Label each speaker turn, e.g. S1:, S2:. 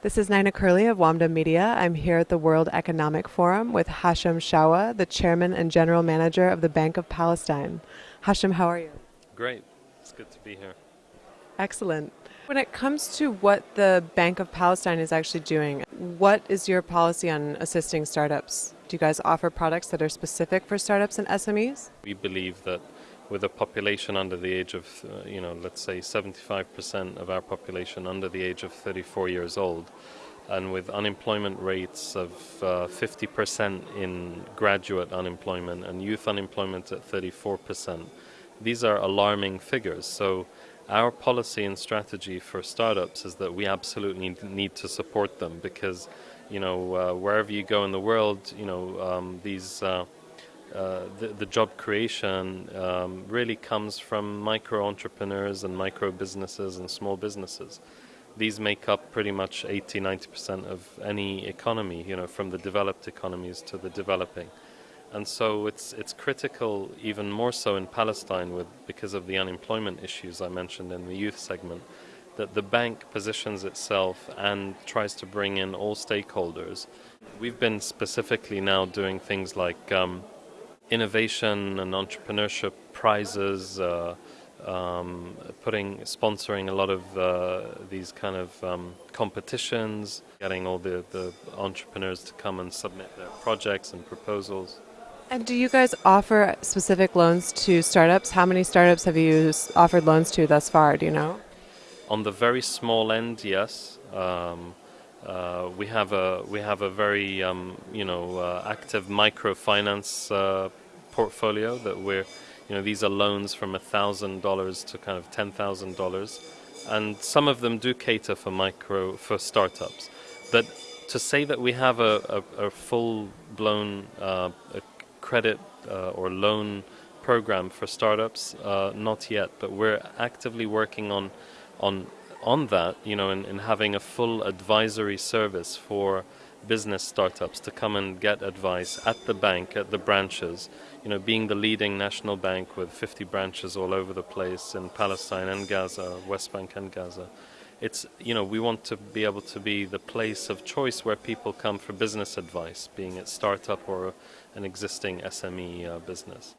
S1: This is Nina Curley of WAMDA Media. I'm here at the World Economic Forum with Hashem Shawa, the chairman and general manager of the Bank of Palestine. Hashem, how are you?
S2: Great. It's good to be here.
S1: Excellent. When it comes to what the Bank of Palestine is actually doing, what is your policy on assisting startups? Do you guys offer products that are specific for startups and SMEs?
S2: We believe that with a population under the age of, uh, you know, let's say 75% of our population under the age of 34 years old, and with unemployment rates of uh, 50% in graduate unemployment and youth unemployment at 34%, these are alarming figures. So our policy and strategy for startups is that we absolutely need to support them because, you know, uh, wherever you go in the world, you know, um, these uh, the, the, job creation um, really comes from micro entrepreneurs and micro businesses and small businesses. These make up pretty much 80 90% of any economy, you know, from the developed economies to the developing. And so it's it's critical, even more so in Palestine, with because of the unemployment issues I mentioned in the youth segment, that the bank positions itself and tries to bring in all stakeholders. We've been specifically now doing things like um, innovation and entrepreneurship prizes, uh, um, putting sponsoring a lot of uh, these kind of um, competitions, getting all the, the entrepreneurs to come and submit their projects and proposals.
S1: And do you guys offer specific loans to startups? How many startups have you offered loans to thus far? Do you know?
S2: On the very small end, yes. Um, uh, we have a we have a very um, you know uh, active microfinance uh, portfolio that we're you know these are loans from a thousand dollars to kind of ten thousand dollars, and some of them do cater for micro for startups. But to say that we have a, a, a full blown uh, a credit uh, or loan program for startups, not yet. But we're actively working on on on that, you know, in, having a full advisory service for business startups to come and get advice at the bank, at the branches, you know, being the leading national bank with 50 branches all over the place in Palestine and Gaza, West Bank and Gaza. It's, you know, we want to be able to be the place of choice where people come for business advice, being it startup or an existing SME uh, business.